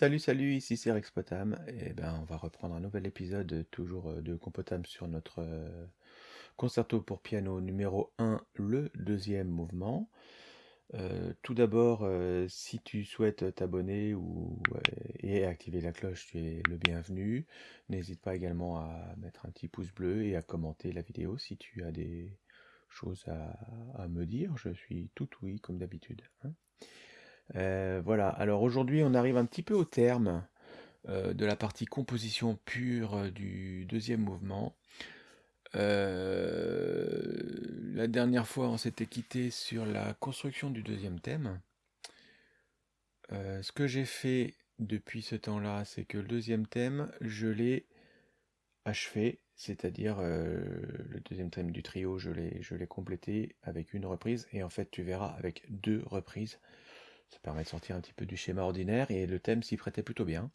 Salut, salut, ici c'est Rex Potam. Et ben, on va reprendre un nouvel épisode, euh, toujours euh, de Compotam sur notre euh, concerto pour piano numéro 1, le deuxième mouvement. Tout d'abord, si tu souhaites t'abonner ou, et activer la cloche, tu es le bienvenu. N'hésite pas également à mettre un petit pouce bleu et à commenter la vidéo si tu as des choses à, à me dire. Je suis tout oui, comme d'habitude. hein. Euh, voilà, alors aujourd'hui on arrive un petit peu au terme euh, de la partie composition pure euh, du deuxième mouvement. La dernière fois on s'était quitté sur la construction du deuxième thème. Ce que j'ai fait depuis ce temps-là, c'est que le deuxième thème, je l'ai achevé, c'est-à-dire le deuxième thème du trio, je l'ai complété avec une reprise, et en fait tu verras avec deux reprises. Ça permet de sortir un petit peu du schéma ordinaire et le thème s'y prêtait plutôt bien.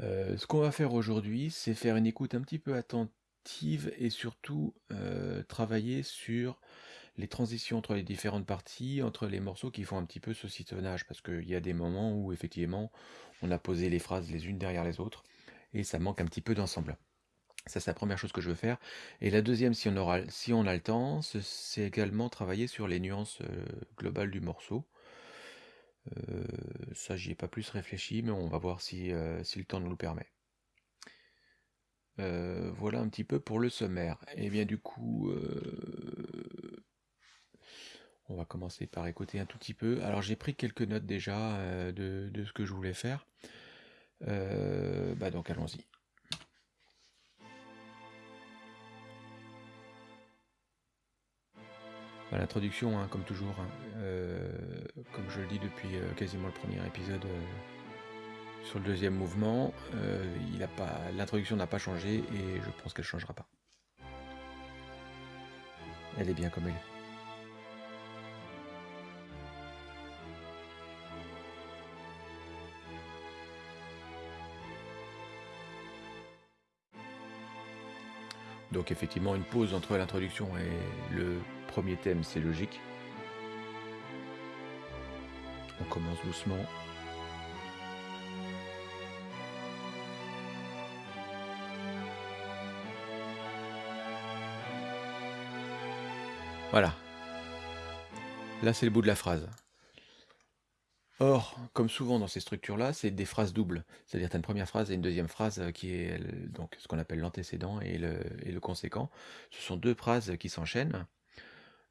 Euh, ce qu'on va faire aujourd'hui, c'est faire une écoute un petit peu attentive et surtout euh, travailler sur les transitions entre les différentes parties, entre les morceaux qui font un petit peu saucissonnage, parce qu'il y a des moments où effectivement on a posé les phrases les unes derrière les autres et ça manque un petit peu d'ensemble. Ça, c'est la première chose que je veux faire. Et la deuxième, si on, aura, si on a le temps, ce- c'est également travailler sur les nuances euh, globales du morceau. Euh, ça, j'y ai pas plus réfléchi, mais on va voir si, euh, le temps nous le permet. Euh, voilà un petit peu pour le sommaire. Et bien du coup, on va commencer par écouter un tout petit peu. Alors j'ai pris quelques notes déjà de, ce que je voulais faire. Bah donc allons-y. L'introduction, hein, comme toujours, hein, euh, comme je le dis depuis euh, quasiment le premier épisode euh, sur le deuxième mouvement, l'introduction n'a pas changé et je pense qu'elle changera pas. Elle est bien comme elle est. Donc effectivement, une pause entre l'introduction et le premier thème, c'est logique. On commence doucement. Voilà. Là, c'est le bout de la phrase. Or, comme souvent dans ces structures-là, c'est des phrases doubles. C'est-à-dire, tu as une première phrase et une deuxième phrase euh, qui est euh, donc ce qu'on appelle l'antécédent et le, et le conséquent. Ce sont deux phrases qui s'enchaînent.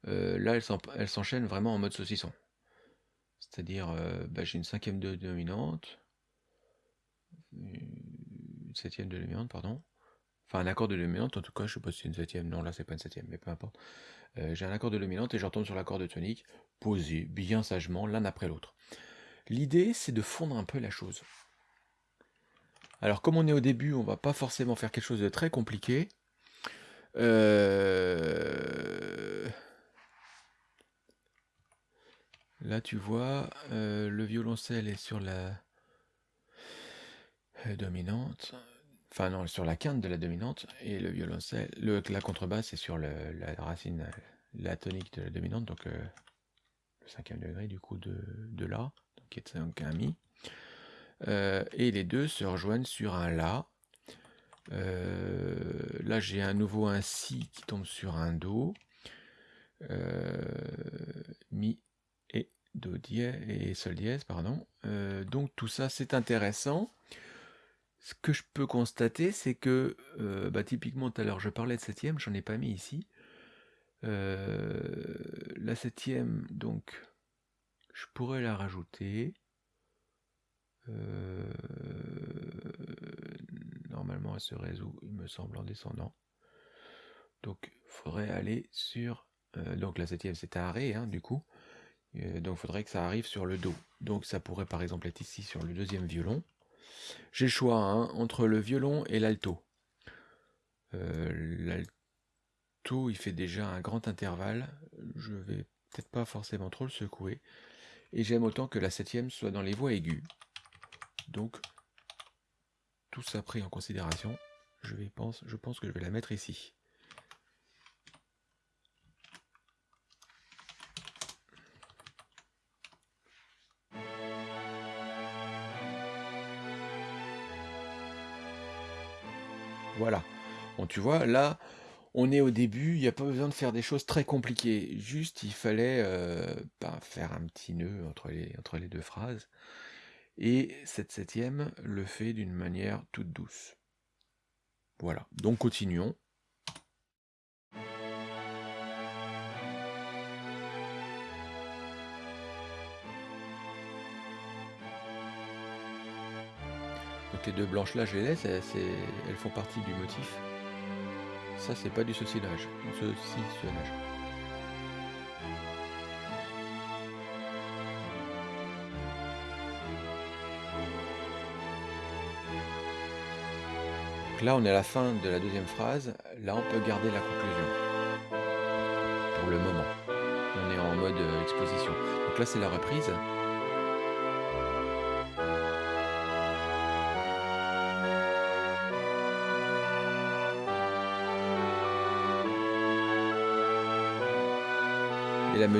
Euh, là, elles s'en- elles s'enchaînent vraiment en mode saucisson. C'est-à-dire, euh, bah, j'ai une cinquième de dominante, une septième de dominante, pardon. Enfin, un accord de dominante, en tout cas, je sais pas si c'est une septième. Non, là, c'est pas une septième, mais peu importe. Euh, j'ai un accord de dominante et je sur l'accord de tonique, posé bien sagement l'un après l'autre. L'idée, c'est de fondre un peu la chose. Alors, comme on est au début, on va pas forcément faire quelque chose de très compliqué. Là, tu vois, euh, le violoncelle est sur la euh, dominante. Enfin, non, sur la quinte de la dominante. Et le violoncelle, le, la contrebasse est sur la racine, la tonique de la dominante. Donc, euh, le cinquième degré, du coup, de, La, donc est un Mi. Et les deux se rejoignent sur un La. Là, j'ai à nouveau un Si qui tombe sur un Do. Mi Do dièse et Sol dièse, pardon. Euh, donc tout ça, c'est intéressant. Ce que je peux constater, c'est que, euh, bah, typiquement, tout à l'heure, je parlais de septième, j'en ai pas mis ici. Euh, la septième, donc, je pourrais la rajouter. Normalement, elle se résout, il me semble, en descendant. Donc, il faudrait aller sur... donc, la septième, c'est un hein, du coup. Euh, donc, il faudrait que ça arrive sur le Do. Donc, ça pourrait, par exemple, être ici sur le deuxième violon. J'ai le choix hein, entre le violon et l'alto. Euh, l'alto, il fait déjà un grand intervalle. Je vais peut-être pas forcément trop le secouer. Et j'aime autant que la septième soit dans les voix aiguës. Donc, tout ça pris en considération, je, pense que je vais la mettre ici. Voilà. Bon, tu vois, là, on est au début, il n'y a pas besoin de faire des choses très compliquées. Juste, il fallait euh, ben, faire un petit nœud entre les, entre les deux phrases. Et cette septième le fait d'une manière toute douce. Voilà, donc continuons. Les deux blanches là, je les laisse, elles, font partie du motif. Ça, c'est pas du saucissonnage. saucissonnage. Donc là, on est à la fin de la deuxième phrase. Là, on peut garder la conclusion. Pour le moment. On est en mode euh, exposition. Donc là, c'est la reprise.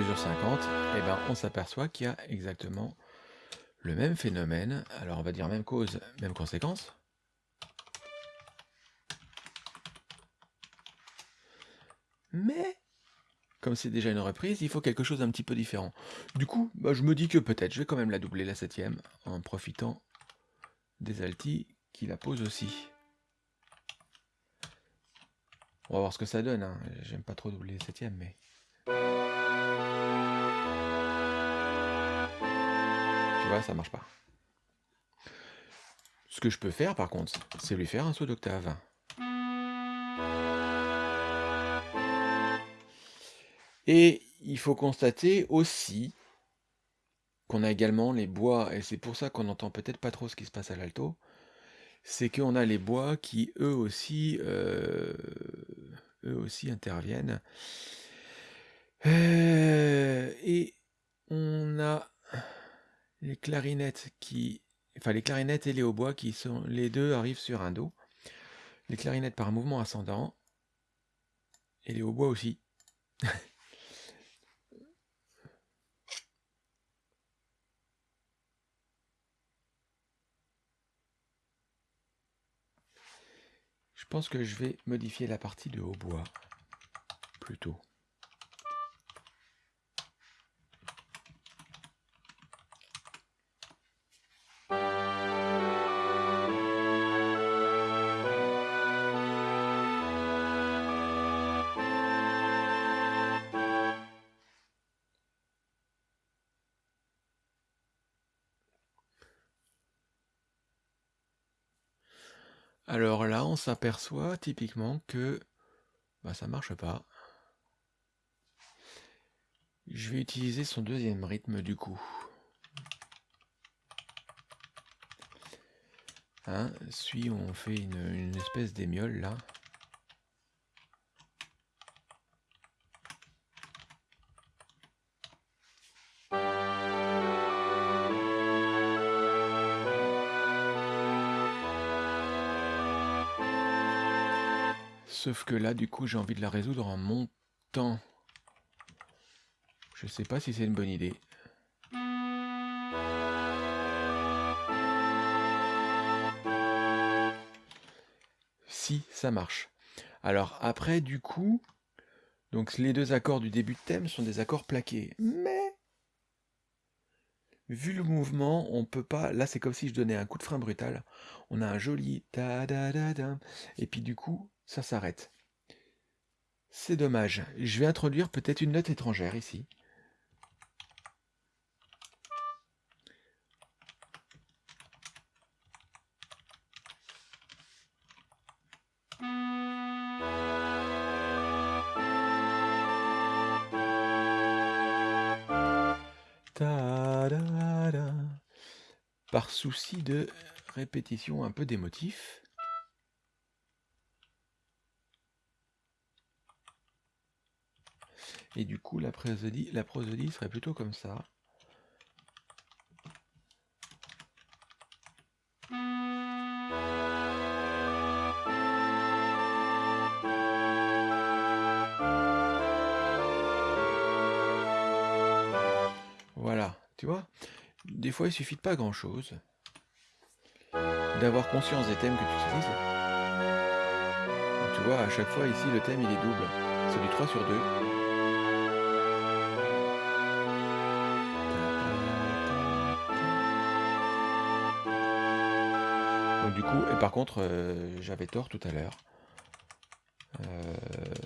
Mesure 50, eh ben, on s'aperçoit qu'il y a exactement le même phénomène. Alors on va dire même cause, même conséquence. Mais, comme c'est déjà une reprise, il faut quelque chose d'un petit peu différent. Du coup, bah, je me dis que peut-être, je vais quand même la doubler la septième, en profitant des altis qui la posent aussi. On va voir ce que ça donne, hein. j'aime pas trop doubler la septième, mais... Tu vois, ça marche pas. Ce que je peux faire, par contre, c'est lui faire un saut d'octave. Et il faut constater aussi qu'on a également les bois, et c'est pour ça qu'on n'entend peut-être pas trop ce qui se passe à l'alto, c'est qu'on a les bois qui eux aussi, euh, eux aussi interviennent. Euh, et on a les clarinettes qui, enfin les clarinettes et les hautbois qui sont, les deux arrivent sur un do. Les clarinettes par mouvement ascendant et les hautbois aussi. Je pense que je vais modifier la partie de hautbois plutôt. S'aperçoit typiquement que bah, ça marche pas. Je vais utiliser son deuxième rythme du coup. Hein, si on fait une, une espèce d'émiole là. Sauf que là, du coup, j'ai envie de la résoudre en montant. Je sais pas si c'est une bonne idée. Si, ça marche. Alors après, du coup, donc les deux accords du début de thème sont des accords plaqués. Mais, vu le mouvement, on peut pas... Là, c'est comme si je donnais un coup de frein brutal. On a un joli da da da. Et puis du coup, ça s'arrête. C'est dommage. Je vais introduire peut-être une note étrangère ici. Par souci de répétition un peu des. Et du coup, la prosodie, la prosodie serait plutôt comme ça. Voilà, tu vois Des fois, il suffit de pas grand-chose. D'avoir conscience des thèmes que tu utilises vois, à chaque fois ici, le thème il est double. C'est du 3 sur 2. Et par contre, euh, j'avais tort tout à l'heure. Euh,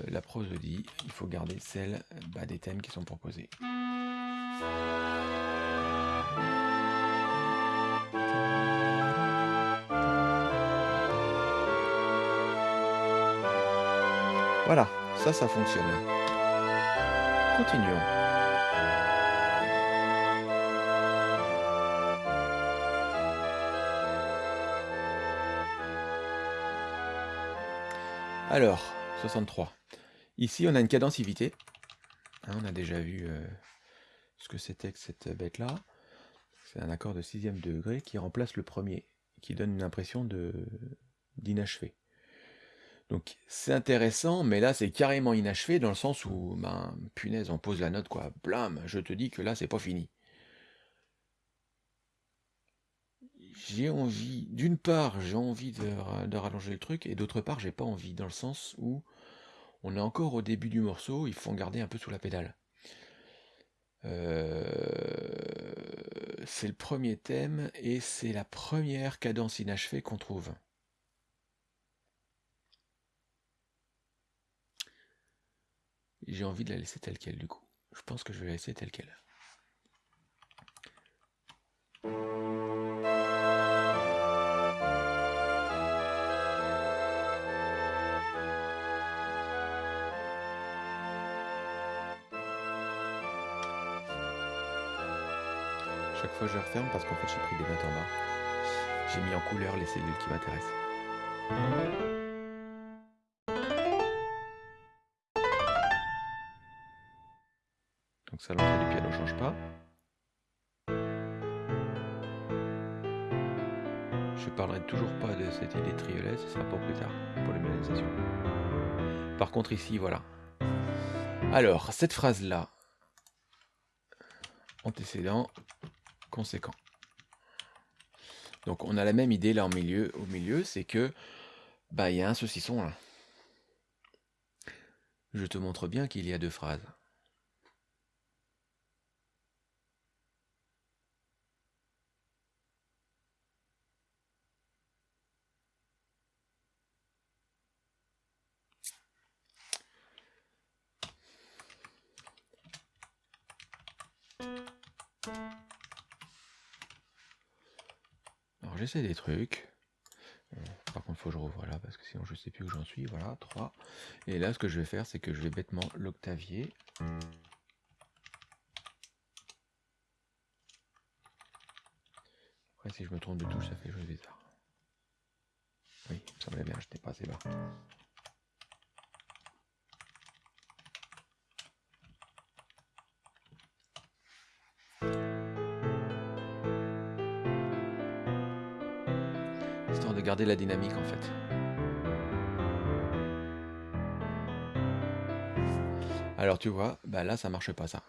la prosodie, il faut garder celle bah, des thèmes qui sont proposés. Voilà, ça, ça fonctionne. Continuons. Alors, 63. Ici, on a une cadensivité. Hein, on a déjà vu euh, ce que c'était que cette bête-là. C'est un accord de sixième degré qui remplace le premier, qui donne une impression d'inachevé. Donc c'est intéressant, mais là c'est carrément inachevé dans le sens où, ben, punaise, on pose la note quoi, blam, je te dis que là c'est pas fini. J'ai envie, d'une part j'ai envie de, rallonger le truc, et d'autre part j'ai pas envie, dans le sens où on est encore au début du morceau, il faut garder un peu sous la pédale. Euh, c'est le premier thème, et c'est la première cadence inachevée qu'on trouve. j'ai envie de la laisser telle qu'elle du coup. Je pense que je vais la laisser telle qu'elle. Je referme parce qu'en fait j'ai pris des notes en bas. J'ai mis en couleur les cellules qui m'intéressent. ça l'entrée du piano change pas. Je parlerai toujours pas de cette idée triolet, ce sera pour plus tard, pour l'humanisation. Par contre ici, voilà. Alors, cette phrase-là, antécédent, Donc on a la même idée là au milieu, au milieu, c'est que bah il y a un saucisson là. Je te montre bien qu'il y a deux phrases. Des trucs. par contre, faut que je revoie là parce que sinon je sais plus où j'en suis. Voilà, 3. Et là, ce que je vais faire, c'est que je vais bêtement l'octavier. Après, si je me trompe de touche, ça fait chose bizarre. Oui, ça me semblait bien, je n'étais pas assez bas. La dynamique en fait. Alors tu vois, bah là ça marche pas ça.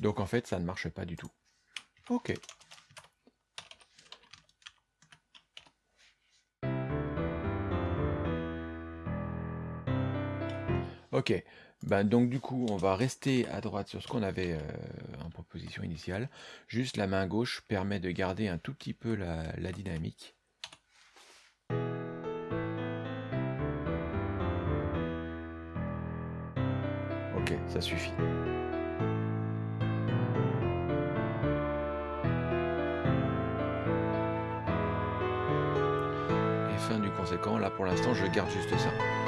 Donc en fait ça ne marche pas du tout. Ok. Ok, ben, donc du coup, on va rester à droite sur ce qu'on avait euh, en proposition initiale. Juste la main gauche permet de garder un tout petit peu la, dynamique. Ok, ça suffit. Et fin du conséquent, là pour l'instant je garde juste ça.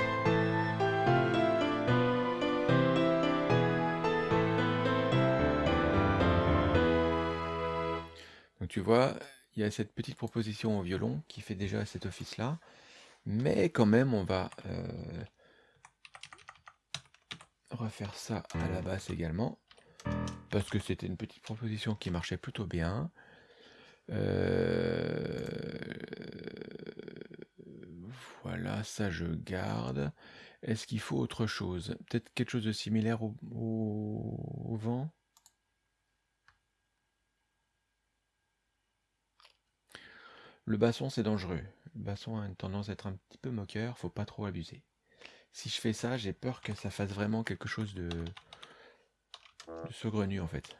Tu vois, il y a cette petite proposition au violon qui fait déjà cet office-là. Mais quand même, on va euh, refaire ça à la basse également. Parce que c'était une petite proposition qui marchait plutôt bien. Euh, Voilà, ça je garde. Est-ce qu'il faut autre chose? Peut-être quelque chose de similaire au, au vent? Le basson, c'est dangereux. Le basson a une tendance à être un petit peu moqueur, faut pas trop abuser. Si je fais ça, j'ai peur que ça fasse vraiment quelque chose de, de saugrenu en fait.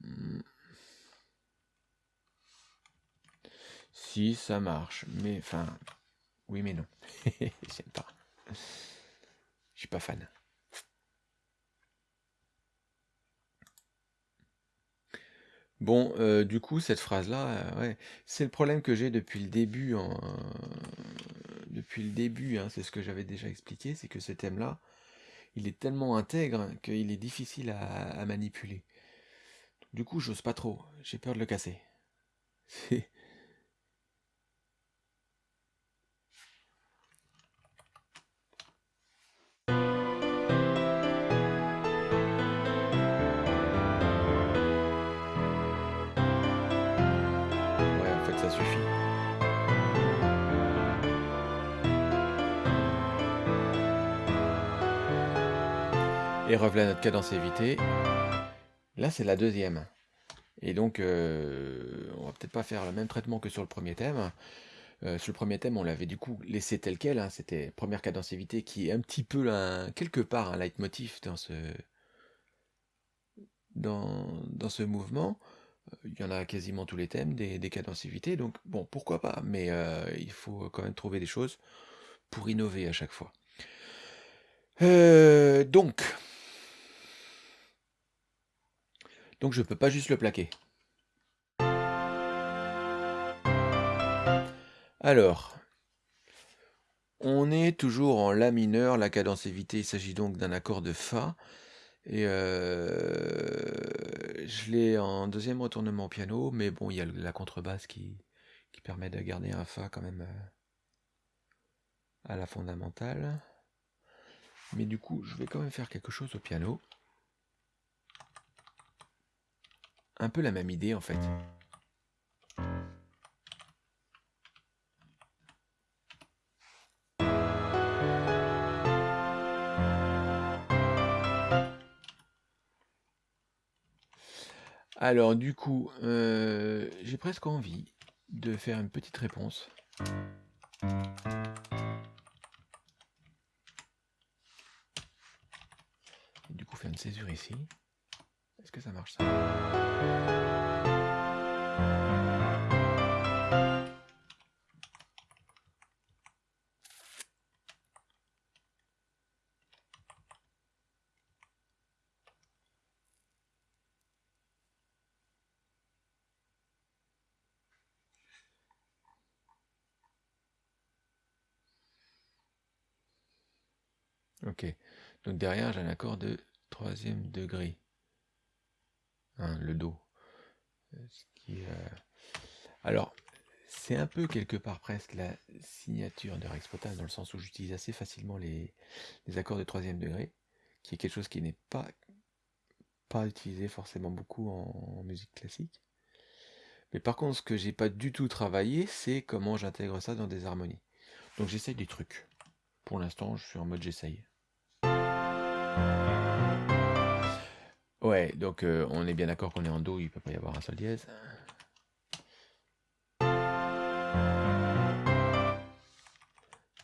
Hmm. Si ça marche, mais enfin, oui mais non. J'aime pas. Je suis pas fan. Bon, euh, du coup, cette phrase-là, euh, ouais, c'est le problème que j'ai depuis le début. depuis le début, hein, c'est ce que j'avais déjà expliqué, c'est que ce thème-là, il est tellement intègre qu'il est difficile à, manipuler. Du coup, j'ose pas trop. J'ai peur de le casser. Et revoilà notre cadence évitée. Là, c'est la deuxième. Et donc, euh, on va peut-être pas faire le même traitement que sur le premier thème. Euh, sur le premier thème, on l'avait du coup laissé tel quel. hein, C'était première cadence évitée qui est un petit peu, quelque part, un leitmotiv dans ce, mouvement. Euh, Il y en a quasiment tous les thèmes, des, des cadences. Donc, bon, pourquoi pas. Mais il faut quand même trouver des choses pour innover à chaque fois. Donc, donc je peux pas juste le plaquer. Alors, on est toujours en La mineur, la cadence évitée, il s'agit donc d'un accord de Fa. Et euh, je l'ai en deuxième retournement au piano, mais bon, il y a la contrebasse qui, permet de garder un Fa quand même euh, à la fondamentale. Mais du coup, je vais quand même faire quelque chose au piano. Un peu la même idée en fait. Alors du coup, euh, j'ai presque envie de faire une petite réponse. Du coup, faire une césure ici. Est-ce que ça marche Ok. Donc derrière, j'ai un accord de troisième degré. Hein, le Do. Euh, euh, Alors, c'est un peu quelque part presque la signature de Rex Potas, dans le sens où j'utilise assez facilement les, les accords de troisième degré, qui est quelque chose qui n'est pas, pas utilisé forcément beaucoup en, en musique classique. Mais par contre, ce que j'ai pas du tout travaillé, c'est comment j'intègre ça dans des harmonies. Donc j'essaye des trucs. Pour l'instant, je suis en mode j'essaye. Ouais, donc euh, on est bien d'accord qu'on est en Do, il peut pas y avoir un sol dièse.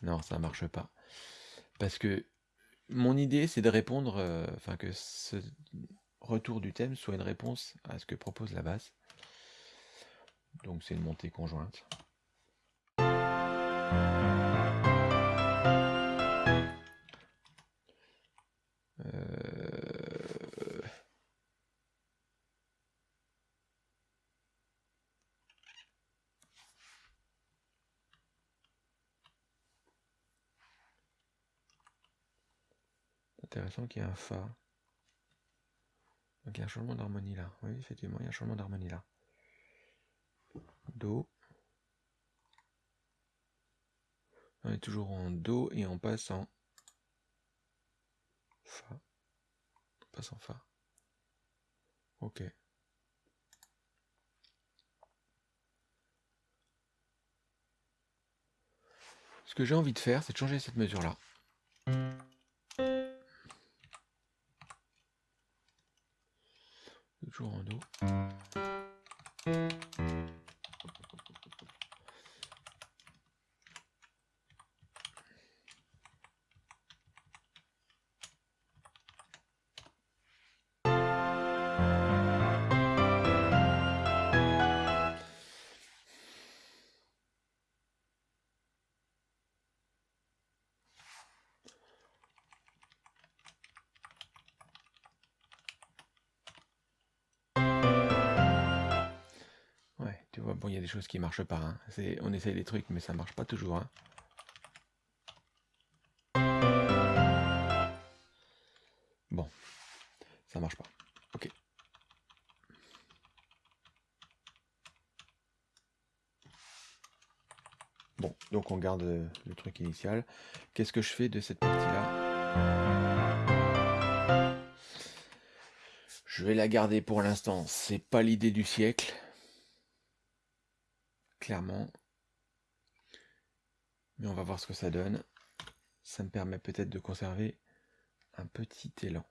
Non, ça marche pas. Parce que mon idée, c'est de répondre, euh, enfin que ce retour du thème soit une réponse à ce que propose la basse. Donc c'est une montée conjointe. intéressant qu'il y ait un Fa. Donc il y a un changement d'harmonie là. Oui, effectivement, il y a un changement d'harmonie là. Do. On est toujours en Do et on passe en Fa. On passe en Fa. Ok. Ce que j'ai envie de faire, c'est de changer cette mesure-là. Toujours en Do. Des choses qui marchent pas. hein. On essaye des trucs, mais ça marche pas toujours. hein. Bon, ça marche pas. Ok. Bon, donc on garde euh, le truc initial. Qu'est-ce que je fais de cette partie-là? Je vais la garder pour l'instant. C'est pas l'idée du siècle. Clairement. Mais on va voir ce que ça donne. Ça me permet peut-être de conserver un petit élan.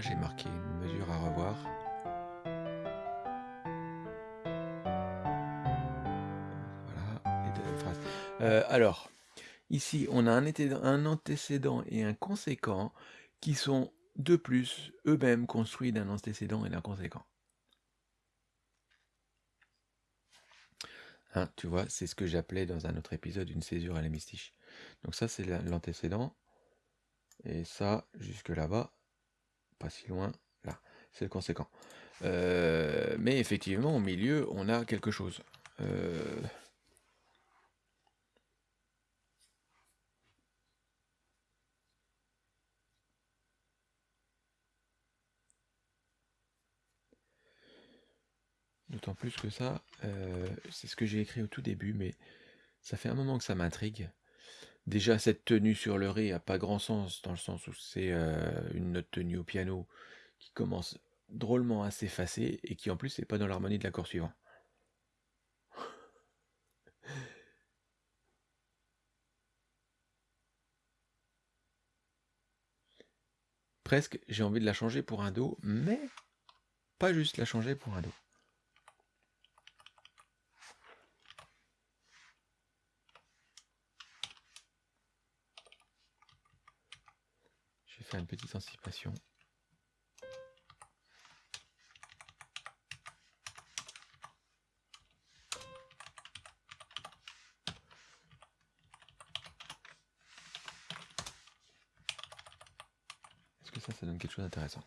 J'ai marqué une mesure à revoir. Voilà. Euh, alors, ici, on a un, antécédent et un conséquent qui sont de plus eux-mêmes construits d'un antécédent et d'un conséquent. Hein, tu vois, c'est ce que j'appelais dans un autre épisode une césure à l'hémistiche. Donc ça, c'est la- l'antécédent. Et ça, jusque là-bas, pas si loin, là, c'est le conséquent. Euh, mais effectivement, au milieu, on a quelque chose. Euh, D'autant plus que ça, euh, c'est ce que j'ai écrit au tout début, mais ça fait un moment que ça m'intrigue. Déjà, cette tenue sur le ré a pas grand sens, dans le sens où c'est euh, une note tenue au piano qui commence drôlement à s'effacer et qui en plus n'est pas dans l'harmonie de l'accord suivant. Presque, j'ai envie de la changer pour un Do, mais pas juste la changer pour un Do. Une petite anticipation. Est-ce que ça, ça donne quelque chose d'intéressant?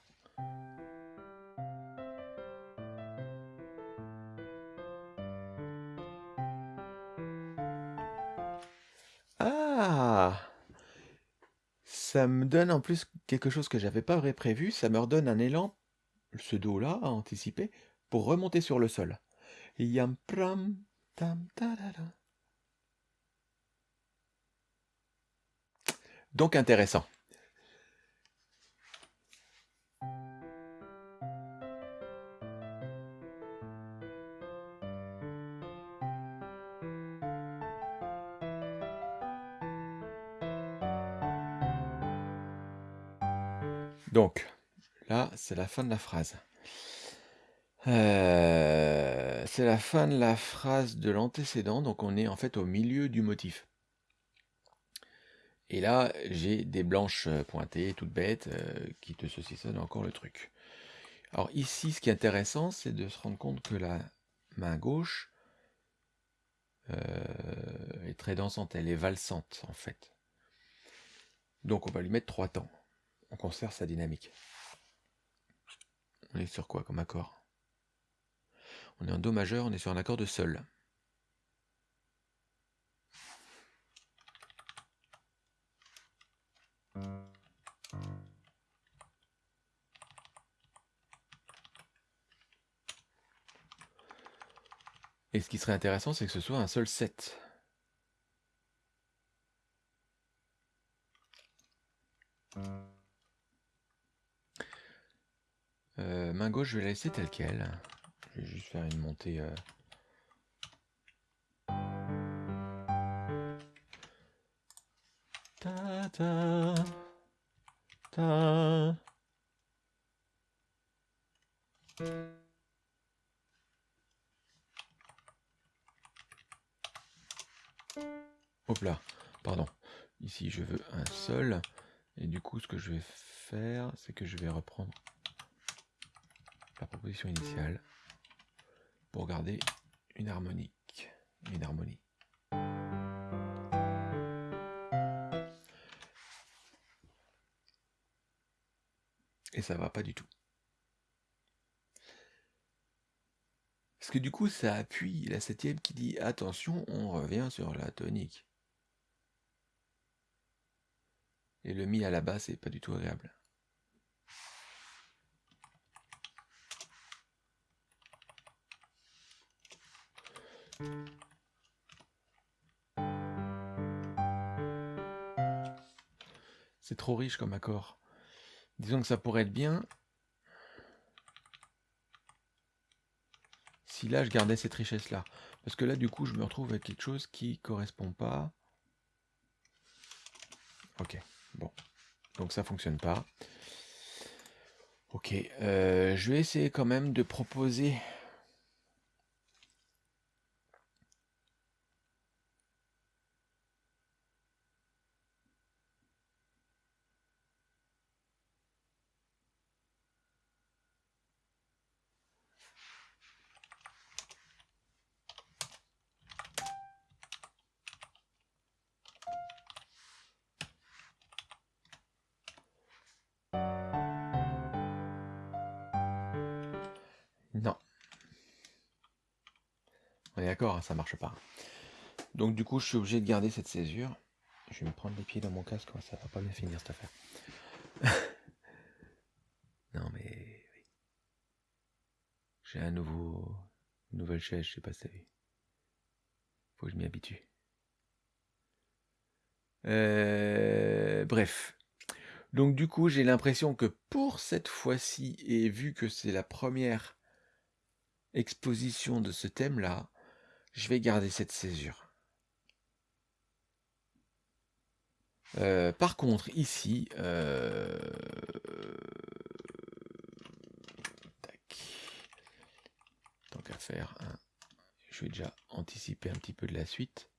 Ça me donne en plus quelque chose que j'avais pas prévu, ça me redonne un élan, ce Do-là, à anticiper, pour remonter sur le sol. Pram. Donc intéressant. Donc, là, c'est la fin de la phrase. Euh, c'est la fin de la phrase de l'antécédent, donc on est en fait au milieu du motif. Et là, j'ai des blanches euh, pointées, toutes bêtes, euh, qui te saucissonnent encore le truc. Alors ici, ce qui est intéressant, c'est de se rendre compte que la main gauche est très dansante, elle est valsante en fait. Donc on va lui mettre trois temps on conserve sa dynamique. On est sur quoi comme accord? On est en Do majeur, on est sur un accord de Sol. Et ce qui serait intéressant, c'est que ce soit un seul 7. Euh, main gauche, je vais la laisser telle qu'elle. Je vais juste faire une montée. Euh... Ta ta ta. Hop là, pardon. Ici, je veux un sol. Et du coup, ce que je vais faire, c'est que je vais reprendre la proposition initiale pour garder une harmonique, une harmonie. Et ça va pas du tout. Parce que du coup, ça appuie la septième qui dit attention, on revient sur la tonique. Et le mi à la basse c'est pas du tout agréable. C'est trop riche comme accord. Disons que ça pourrait être bien si là je gardais cette richesse là. Parce que là du coup je me retrouve avec quelque chose qui correspond pas. Ok, bon. Donc ça fonctionne pas. Ok, euh, je vais essayer quand même de proposer ça marche pas. Donc du coup, je suis obligé de garder cette césure. Je vais me prendre les pieds dans mon casque, ça va pas bien finir cette affaire. non mais j'ai un nouveau une nouvelle chaise, je sais pas si vu. Faut que je m'y habitue. Euh, bref. Donc du coup, j'ai l'impression que pour cette fois-ci, et vu que c'est la première exposition de ce thème-là, je vais garder cette césure. Euh, par contre, ici, euh, tant qu'à faire, hein, je vais déjà anticiper un petit peu de la suite.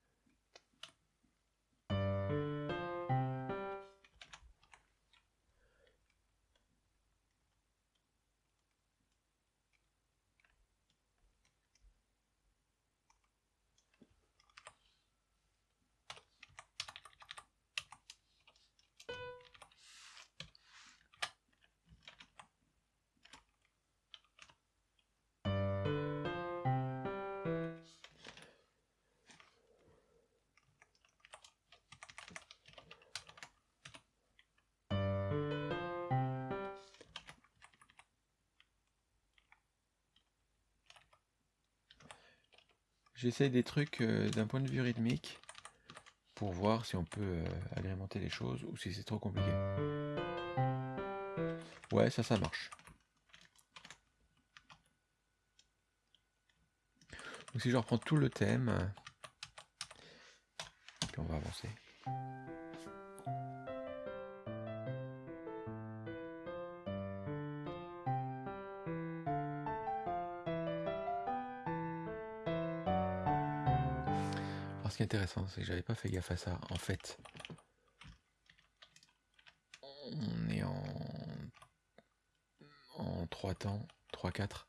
J'essaye des trucs euh, d'un point de vue rythmique pour voir si on peut euh, agrémenter les choses ou si c'est trop compliqué. Ouais, ça, ça marche. Donc si je reprends tout le thème, puis on va avancer. C'est que j'avais pas fait gaffe à ça. En fait, on est en, en 3 temps, 3-4.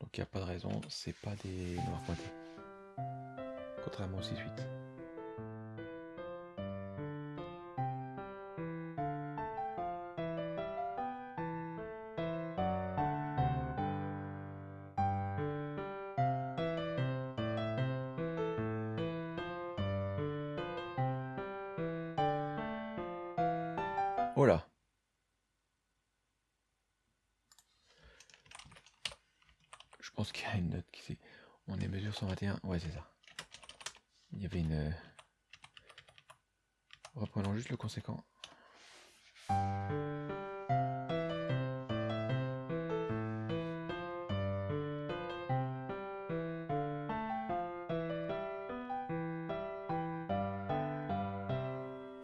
Donc il n'y a pas de raison, c'est pas des noirs pointés. Contrairement au 6-8. Ouais, c'est ça. Il y avait une... Euh, reprenons juste le conséquent.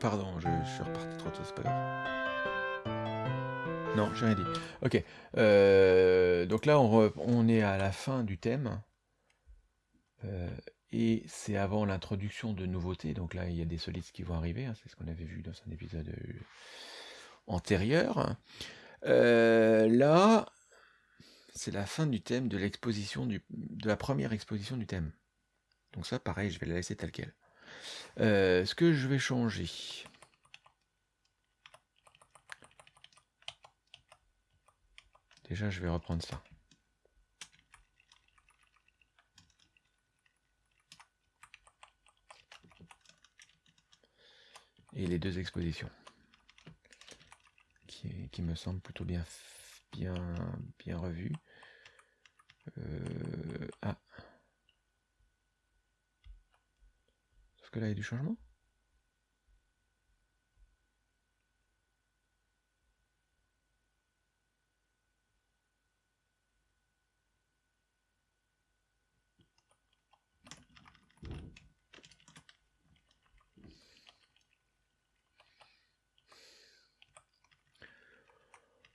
Pardon, je, suis reparti trop tôt, c'est pas grave. Non, j'ai rien dit. Ok. Euh, donc là, on est à la fin du thème. Euh, et c'est avant l'introduction de nouveautés. Donc là, il y a des solides qui vont arriver. Hein, c'est ce qu'on avait vu dans un épisode euh, antérieur. là, c'est la fin du thème de l'exposition de la première exposition du thème. Donc ça, pareil, je vais la laisser telle quelle. Euh, ce que je vais changer. Déjà, je vais reprendre ça. Deux expositions. Qui, me semblent plutôt bien, bien, bien revues. Euh, ah. que là, il y a du changement?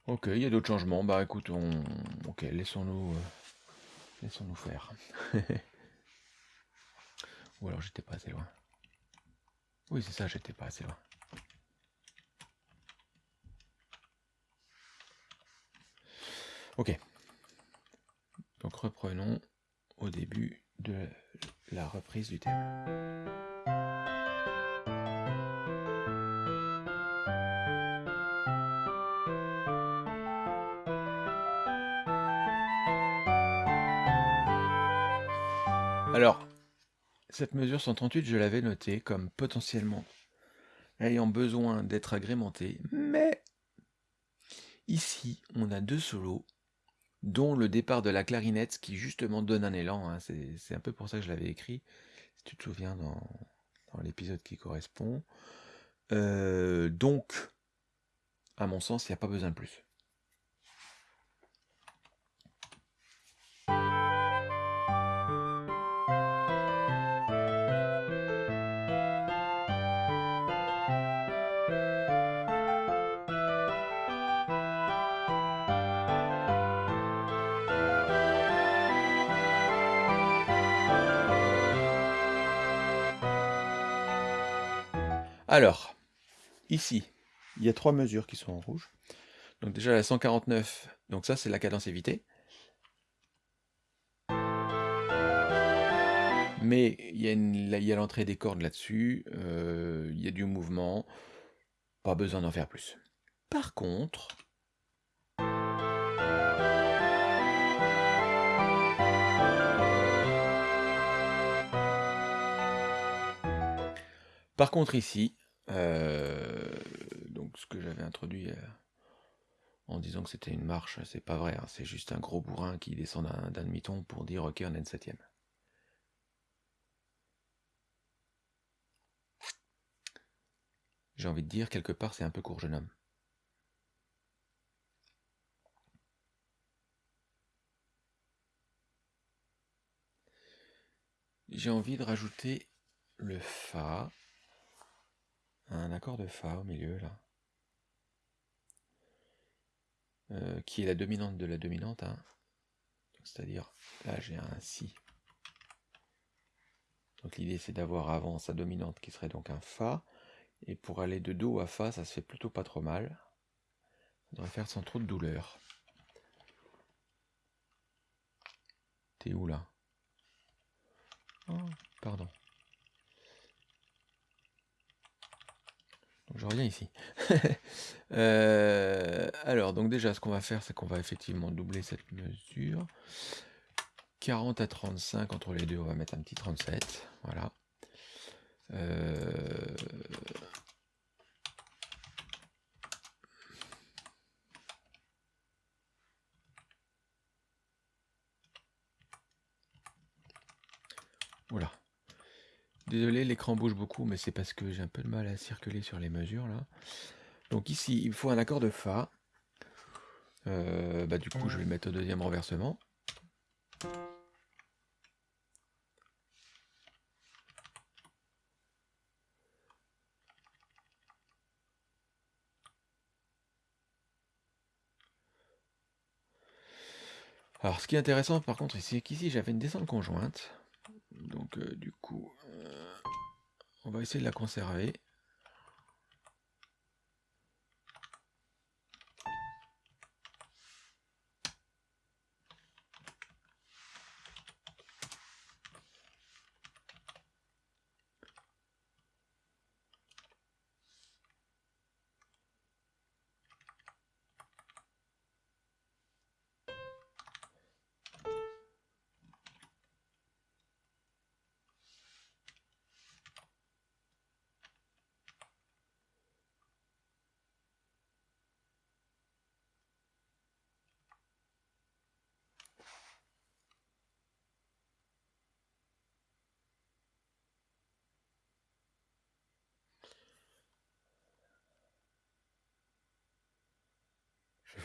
Ok, il y a d'autres changements. Bah écoute, on... Ok, laissons-nous... Euh, laissons-nous faire. Ou alors j'étais pas assez loin. Oui, c'est ça, j'étais pas assez loin. Ok. Donc reprenons au début de la reprise du thème. Alors, cette mesure 138, je l'avais notée comme potentiellement ayant besoin d'être agrémentée, mais ici, on a deux solos, dont le départ de la clarinette qui justement donne un élan. Hein. C'est un peu pour ça que je l'avais écrit, si tu te souviens, dans, l'épisode qui correspond. Euh, donc, à mon sens, il n'y a pas besoin de plus. Alors, ici, il y a trois mesures qui sont en rouge. Donc déjà la 149, donc ça c'est la cadence évitée. Mais il y a l'entrée des cordes là-dessus, euh, il y a du mouvement, pas besoin d'en faire plus. Par contre, par contre ici, euh, donc ce que j'avais introduit euh, en disant que c'était une marche, c'est pas vrai, hein, c'est juste un gros bourrin qui descend d'un demi-ton pour dire ok on est une septième. J'ai envie de dire, quelque part, c'est un peu court, jeune homme. J'ai envie de rajouter le Fa un accord de Fa au milieu là. Euh, qui est la dominante de la dominante. Hein. C'est-à-dire, là j'ai un Si. Donc l'idée c'est d'avoir avant sa dominante qui serait donc un Fa. Et pour aller de Do à Fa, ça se fait plutôt pas trop mal. On devrait faire sans trop de douleur. T'es où là? Oh, Pardon. Je reviens ici. Euh, alors, donc déjà, ce qu'on va faire, c'est qu'on va effectivement doubler cette mesure. 40 à 35 entre les deux, on va mettre un petit 37. Voilà. Euh, Voilà. Désolé, l'écran bouge beaucoup, mais c'est parce que j'ai un peu de mal à circuler sur les mesures là. Donc ici, il faut un accord de Fa. Euh, bah, du coup, je vais le mettre au deuxième renversement. Alors, ce qui est intéressant, par contre, c'est qu'ici, j'avais une descente conjointe. Donc, euh, du coup, euh, on va essayer de la conserver.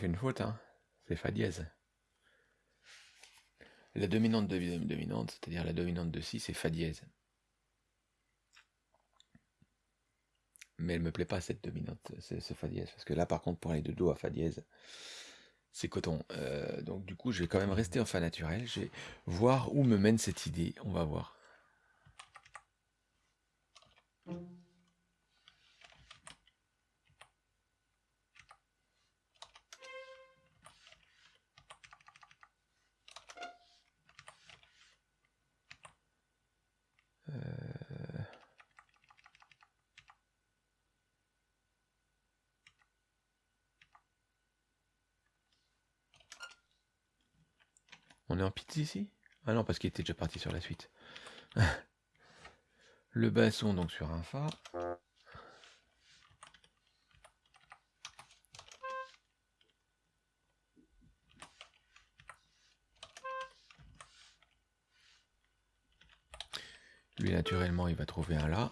Une faute, hein. C'est Fa dièse. La dominante de dominante, c'est-à-dire la dominante de Si, c'est Fa dièse. Mais elle me plaît pas cette dominante, ce Fa dièse. Parce que là, par contre, pour aller de Do à Fa dièse, c'est coton. Euh, donc du coup, je vais quand même rester en Fa naturel. Je vais voir où me mène cette idée. On va voir. On est en pizza ici? Ah non, parce qu'il était déjà parti sur la suite. Le basson donc sur un Fa. Lui, naturellement, il va trouver un La.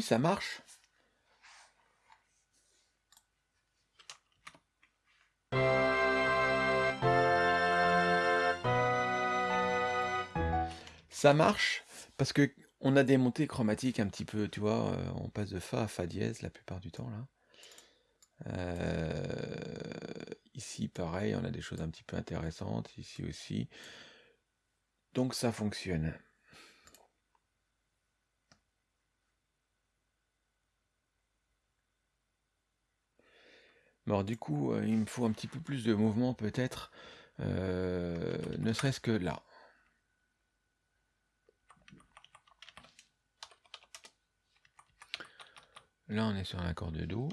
Ça marche. Ça marche parce que on a des montées chromatiques un petit peu, tu vois, euh, on passe de Fa à Fa dièse la plupart du temps là. Euh, ici, pareil, on a des choses un petit peu intéressantes, ici aussi. Donc ça fonctionne. Alors du coup, euh, il me faut un petit peu plus de mouvement peut-être, euh, ne serait-ce que là. Là, on est sur un accord de Do.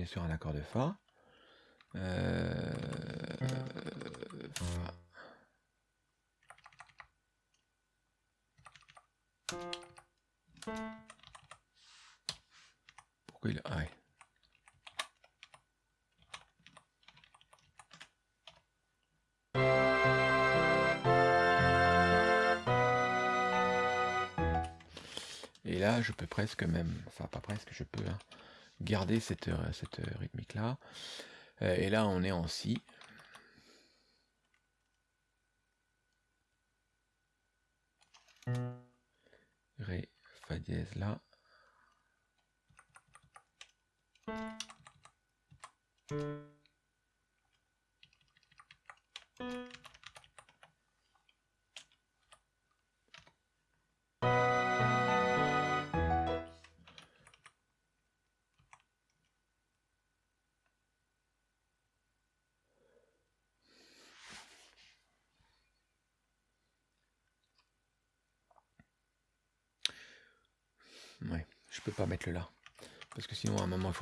Est sur un accord de Fa. Euh. Pourquoi il a... Ah. Et là, je peux presque même, enfin pas presque, je peux hein, garder cette, cette rythmique là. et là, on est en Si. Ré, Fa dièse là.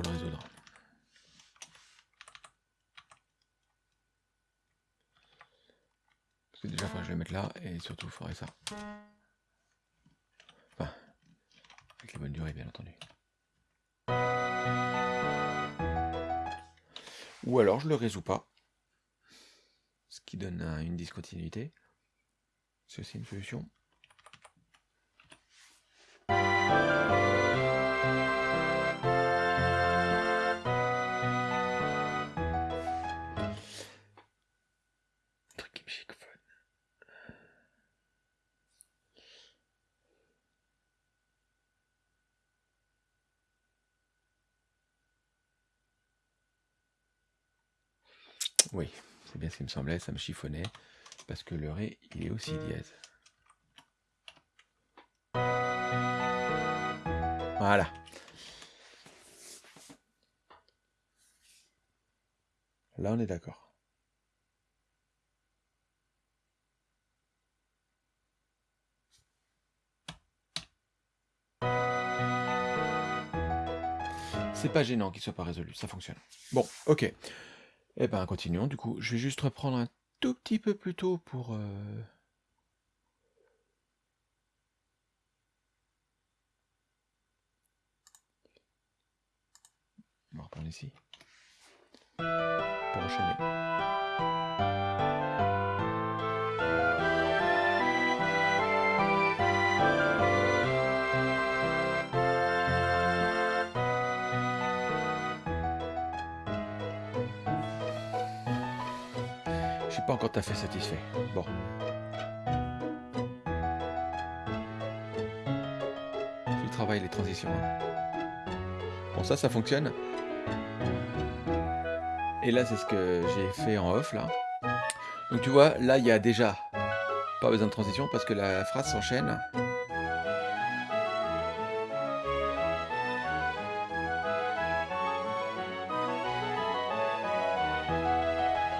Le résoudre. Parce que déjà, je vais mettre là, et surtout, il faudrait ça. Enfin, avec les bonnes durées, bien entendu. Ou alors, je le résous pas. Ce qui donne une discontinuité. C'est aussi une solution. Oui, c'est bien ce qui me semblait, ça me chiffonnait, parce que le Ré, il est aussi dièse. Voilà. Là, on est d'accord. C'est pas gênant qu'il soit pas résolu, ça fonctionne. Bon, ok. Eh ben, continuons. Du coup, je vais juste reprendre un tout petit peu plus tôt pour... Euh, on va reprendre ici. Pour enchaîner. Pas encore tout à fait satisfait. Bon. Tu travailles les transitions. Hein. Bon, ça, ça fonctionne. Et là, c'est ce que j'ai fait en off, là. Donc, tu vois, là, il y a déjà pas besoin de transition parce que la phrase s'enchaîne.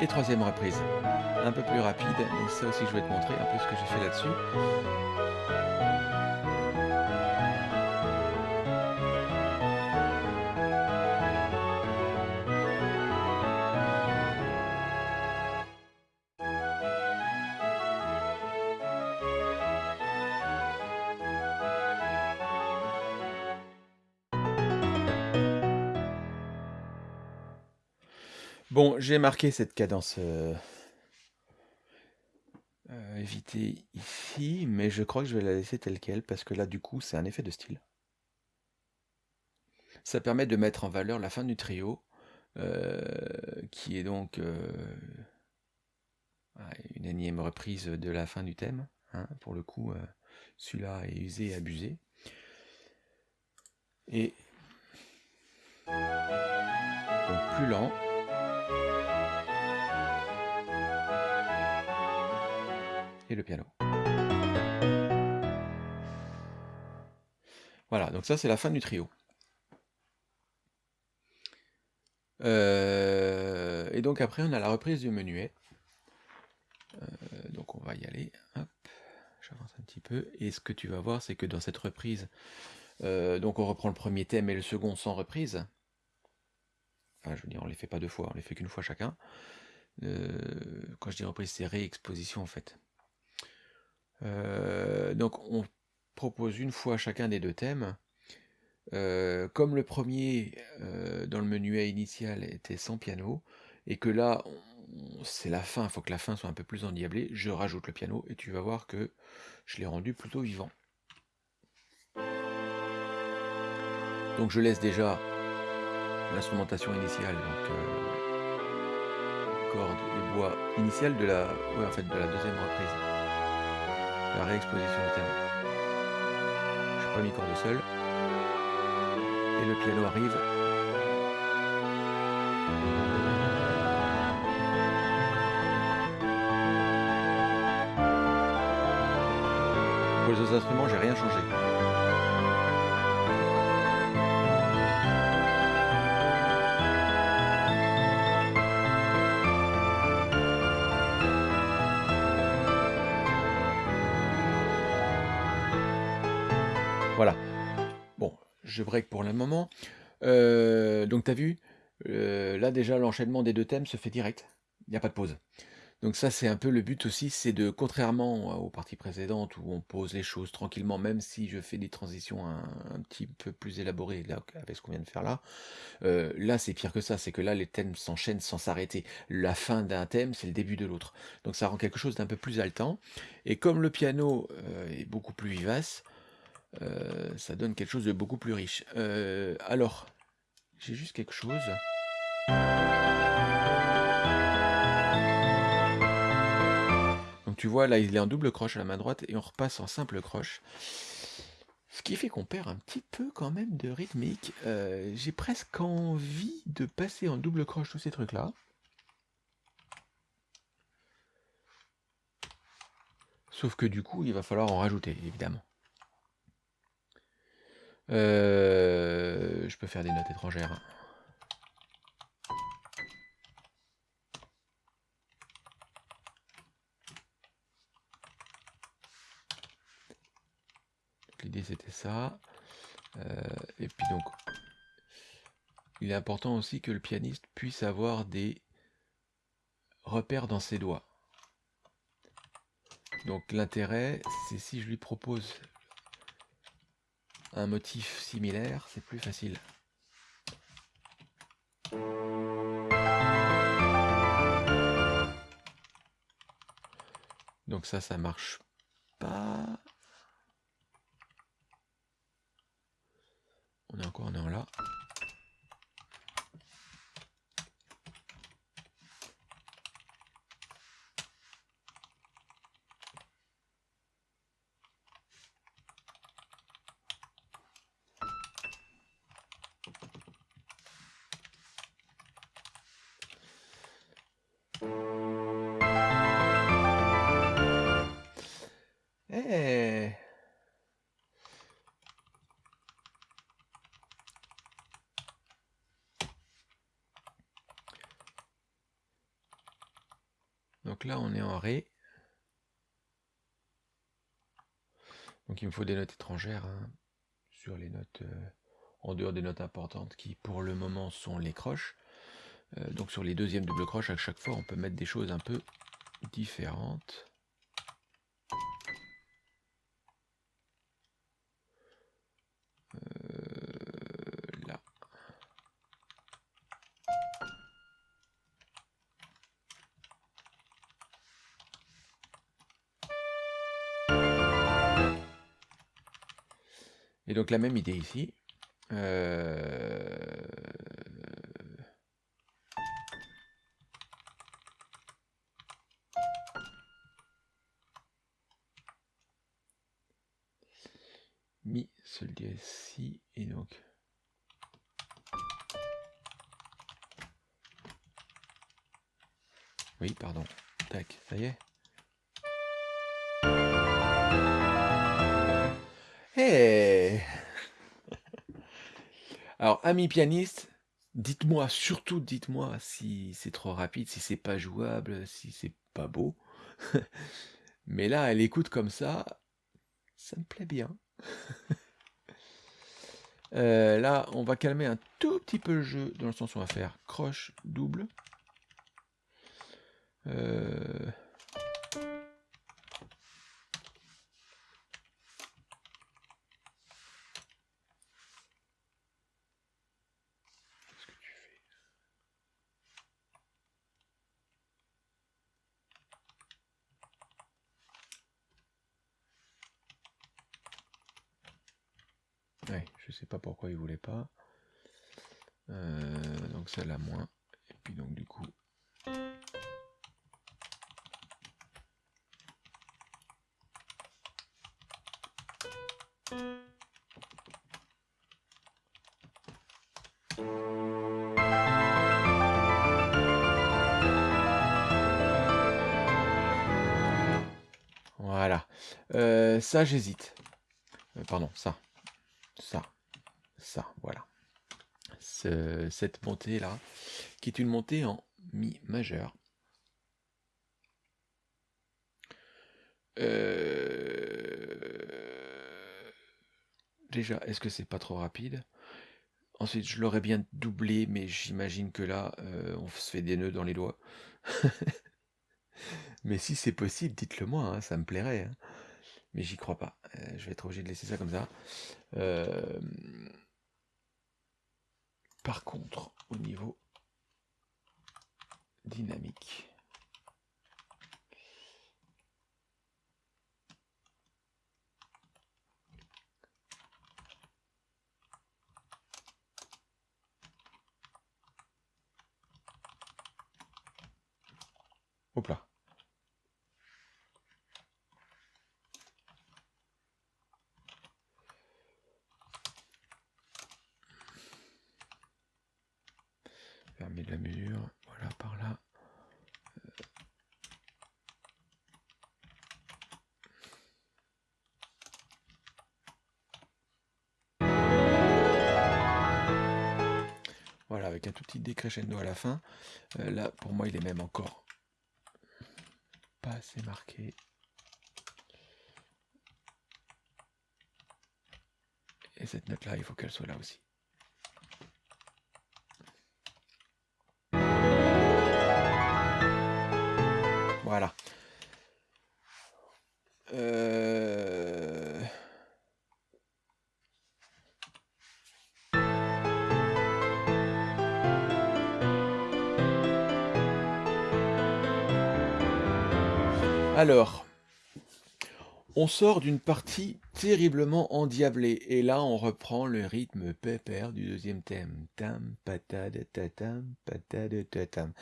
Et troisième reprise, un peu plus rapide, mais ça aussi je vais te montrer un peu ce que j'ai fait là-dessus. Bon, j'ai marqué cette cadence euh, euh, éviter ici, mais je crois que je vais la laisser telle qu'elle, parce que là, du coup, c'est un effet de style. Ça permet de mettre en valeur la fin du trio, euh, qui est donc une énième reprise de la fin du thème. Hein, pour le coup, celui-là est usé et abusé. Et donc plus lent. Et le piano. Voilà, donc ça c'est la fin du trio. Euh, et donc après on a la reprise du menuet. Euh, donc on va y aller. J'avance un petit peu. Et ce que tu vas voir, c'est que dans cette reprise, euh, donc on reprend le premier thème et le second sans reprise. Enfin, je veux dire, on les fait pas deux fois, on les fait qu'une fois chacun. quand je dis reprise, c'est réexposition en fait. Euh, donc on propose une fois chacun des deux thèmes. Euh, comme le premier euh, dans le menuet initial était sans piano, et que là c'est la fin, il faut que la fin soit un peu plus endiablée, je rajoute le piano et tu vas voir que je l'ai rendu plutôt vivant. Donc je laisse déjà l'instrumentation initiale, donc cordes et bois initial de la, en fait, de la deuxième reprise la réexposition du thème. premier corps de sol. Et le piano arrive. Pour les autres instruments, j'ai rien changé. Voilà. Bon, je break pour le moment. Euh, donc tu as vu, euh, là déjà l'enchaînement des deux thèmes se fait direct. Il n'y a pas de pause. Donc ça c'est un peu le but aussi, c'est de, contrairement aux parties précédentes où on pose les choses tranquillement, même si je fais des transitions un, petit peu plus élaborées avec ce qu'on vient de faire là, euh, là c'est pire que ça, c'est que là les thèmes s'enchaînent sans s'arrêter. La fin d'un thème c'est le début de l'autre. Donc ça rend quelque chose d'un peu plus haletant. Et comme le piano est beaucoup plus vivace, euh, ça donne quelque chose de beaucoup plus riche. Euh, alors, j'ai juste quelque chose. Donc tu vois, là, il est en double croche à la main droite et on repasse en simple croche. Ce qui fait qu'on perd un petit peu quand même de rythmique. Euh, j'ai presque envie de passer en double croche tous ces trucs-là. Sauf que du coup, il va falloir en rajouter, évidemment. Euh, je peux faire des notes étrangères. L'idée c'était ça. Euh, et puis donc, il est important aussi que le pianiste puisse avoir des repères dans ses doigts. Donc l'intérêt, c'est si je lui propose un motif similaire, c'est plus facile. Donc ça, ça marche pas. On est encore, en là. Là, on est en Ré. Donc il me faut des notes étrangères hein, sur les notes, euh, en dehors des notes importantes qui pour le moment sont les croches. Euh, donc sur les deuxièmes doubles croches, à chaque fois, on peut mettre des choses un peu différentes. Donc la même idée ici. Euh, amis pianistes, dites-moi, surtout dites-moi si c'est trop rapide, si c'est pas jouable, si c'est pas beau. Mais là, elle écoute comme ça, ça me plaît bien. Euh, là, on va calmer un tout petit peu le jeu, dans le sens où on va faire croche double. Euh... pas pourquoi il voulait pas. Euh, donc celle-là moins. Et puis donc du coup. Voilà. Euh, ça j'hésite. Euh, pardon, ça. Cette montée-là, qui est une montée en Mi majeur. Déjà, est-ce que c'est pas trop rapide? Ensuite, je l'aurais bien doublé, mais j'imagine que là, on se fait des nœuds dans les doigts. Mais si c'est possible, dites-le moi, hein, ça me plairait. Hein. Mais j'y crois pas. je vais être obligé de laisser ça comme ça. Par contre, au niveau dynamique, Hop là. Fermer la mesure, voilà par là. Voilà, un tout petit décrescendo à la fin. Euh, là, pour moi, il est même encore pas assez marqué. Et cette note-là, il faut qu'elle soit là aussi. Voilà. Euh... Alors, on sort d'une partie terriblement endiablée, et là on reprend le rythme pépère du deuxième thème. Tam, patade, tatam, patade, tatam.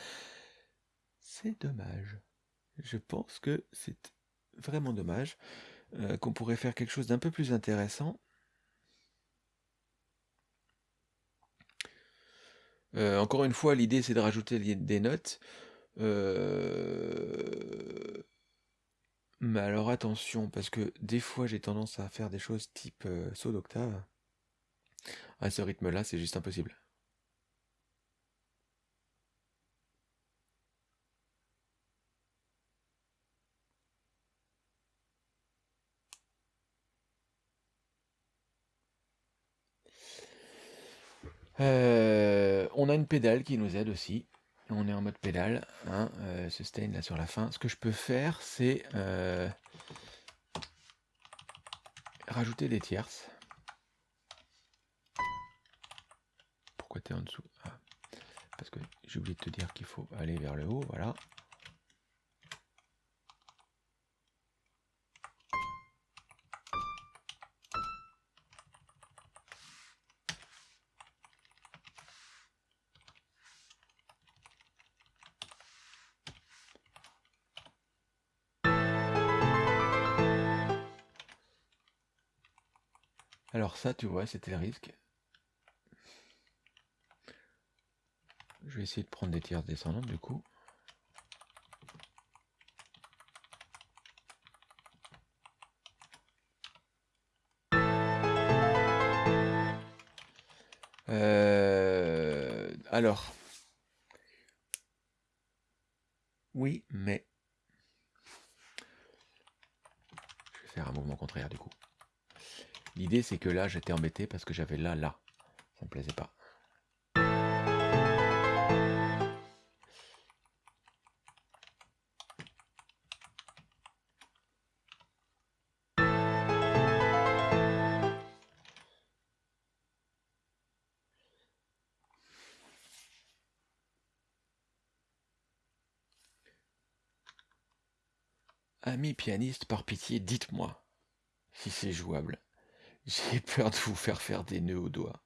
C'est dommage. Je pense que c'est vraiment dommage euh, qu'on pourrait faire quelque chose d'un peu plus intéressant. Euh, encore une fois, l'idée c'est de rajouter des notes. Euh, mais alors attention, parce que des fois j'ai tendance à faire des choses type euh, saut d'octave. À ce rythme-là, c'est juste impossible. Euh, on a une pédale qui nous aide aussi on est en mode pédale, hein, euh, sustain là sur la fin. Ce que je peux faire, c'est euh, rajouter des tierces. Pourquoi tu es en dessous? Ah, Parce que j'ai oublié de te dire qu'il faut aller vers le haut, voilà. Ça, tu vois, c'était le risque. Je vais essayer de prendre des tiers descendantes du coup. Euh, alors, oui, mais je vais faire un mouvement contraire du coup. C'est que là, j'étais embêté parce que j'avais là, là. Ça me plaisait pas. Ami pianiste, par pitié, dites-moi si c'est jouable. J'ai peur de vous faire faire des nœuds aux doigts.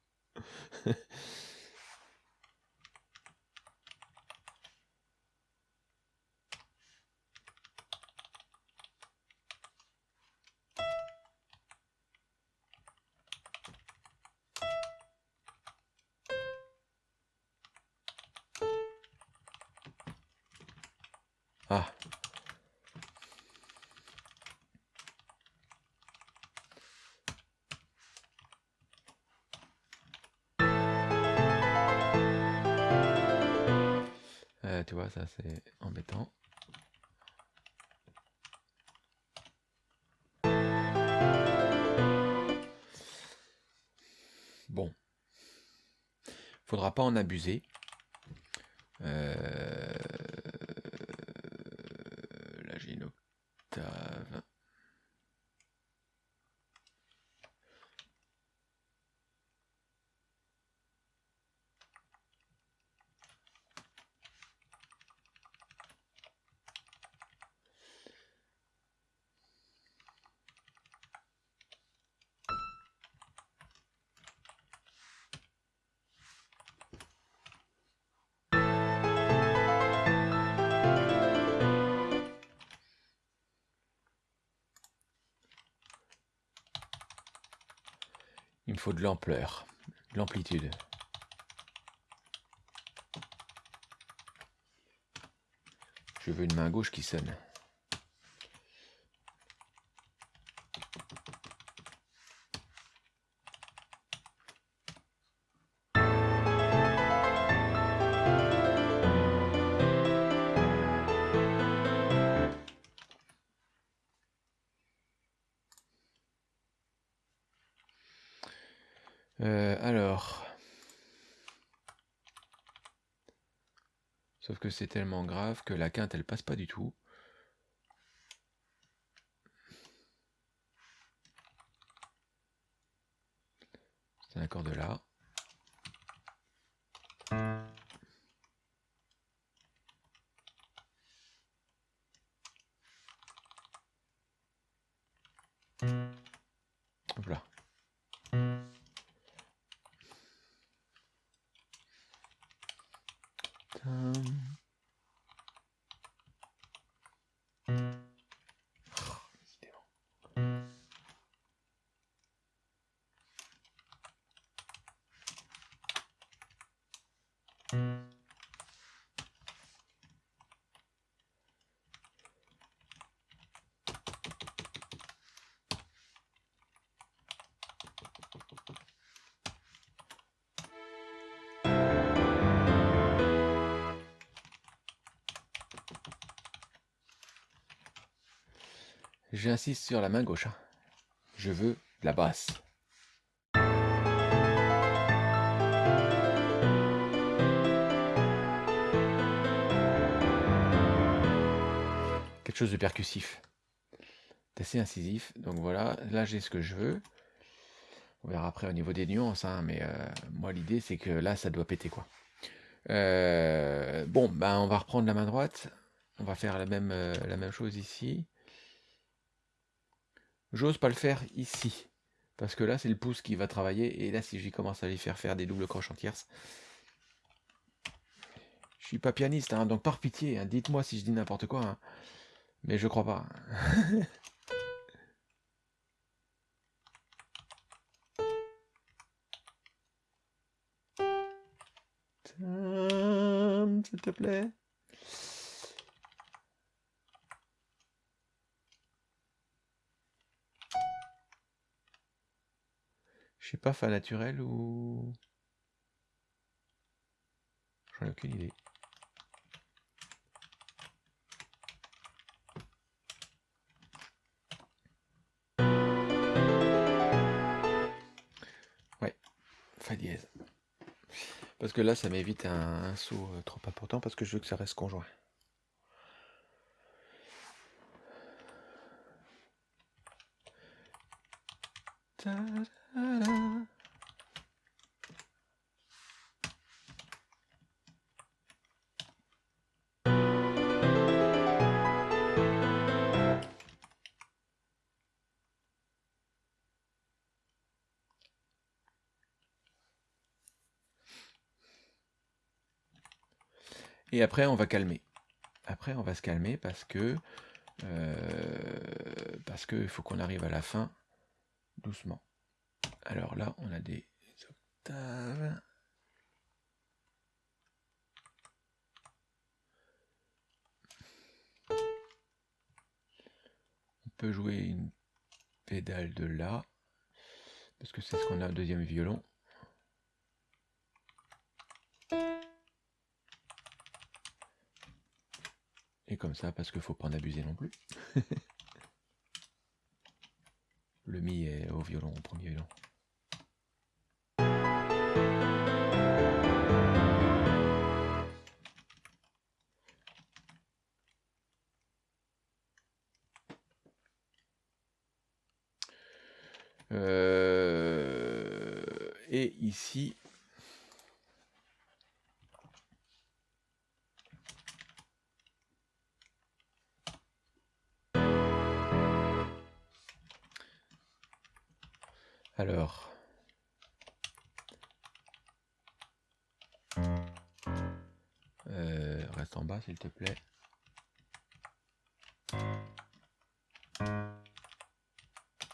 Tu vois, ça c'est embêtant. Bon. Faudra pas en abuser. Euh, l'ampleur, de l'amplitude. Je veux une main gauche qui sonne. Tellement grave que la quinte elle passe pas du tout. J'insiste sur la main gauche. hein. Je veux la basse. Quelque chose de percussif. D'assez incisif. Donc voilà, là j'ai ce que je veux. On verra après au niveau des nuances, hein, mais euh, moi l'idée c'est que là ça doit péter quoi. Euh, bon, ben on va reprendre la main droite. On va faire la même, euh, la même chose ici. J'ose pas le faire ici. Parce que là, c'est le pouce qui va travailler. Et là, si j'y commence à lui faire faire des doubles croches en tierce. Je suis pas pianiste, hein, donc par pitié, hein, dites-moi si je dis n'importe quoi. hein. Mais je crois pas. S'il te plaît. Pas fa naturel ou? J'en ai aucune idée. Ouais, fa dièse. Parce que là, ça m'évite un, un saut euh, trop important parce que je veux que ça reste conjoint. Et après, on va calmer. Après, on va se calmer parce que euh, parce qu'il faut qu'on arrive à la fin doucement. Alors là, on a des octaves. On peut jouer une pédale de là, parce que c'est ce qu'on a au deuxième violon. Et comme ça, parce qu'il faut pas en abuser non plus. Le mi est au violon, au premier violon. Alors, euh, en bas s'il te plaît.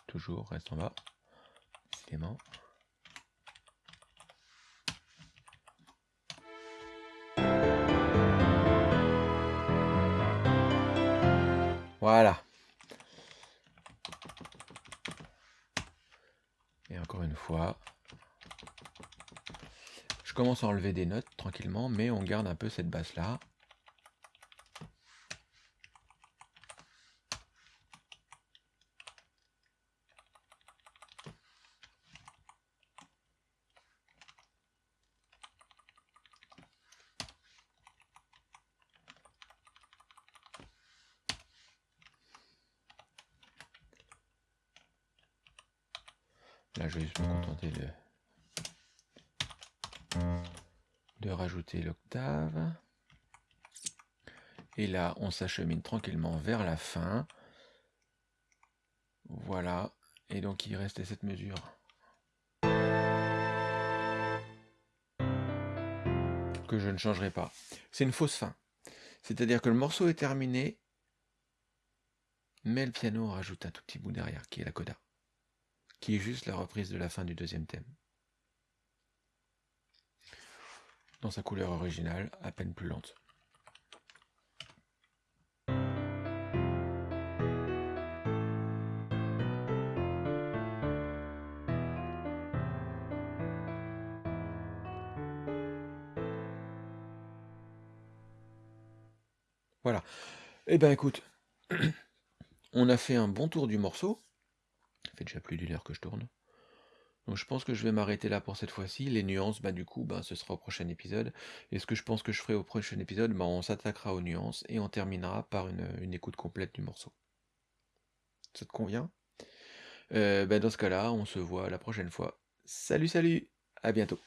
Toujours, reste en bas. Voilà. Et encore une fois, je commence à enlever des notes tranquillement, mais on garde un peu cette basse là. Là, je vais juste me contenter de, de rajouter l'octave. Et là, on s'achemine tranquillement vers la fin. Voilà. Et donc, il reste cette mesure. Que je ne changerai pas. C'est une fausse fin. C'est-à-dire que le morceau est terminé, mais le piano rajoute un tout petit bout derrière, qui est la coda qui est juste la reprise de la fin du deuxième thème. Dans sa couleur originale, à peine plus lente. Voilà. Eh ben écoute, on a fait un bon tour du morceau fait déjà plus d'une heure que je tourne. Donc je pense que je vais m'arrêter là pour cette fois-ci. Les nuances, bah du coup, bah, ce sera au prochain épisode. Et ce que je pense que je ferai au prochain épisode, bah, on s'attaquera aux nuances et on terminera par une, écoute complète du morceau. Ça te convient? Euh, Dans ce cas-là, on se voit la prochaine fois. Salut, salut À bientôt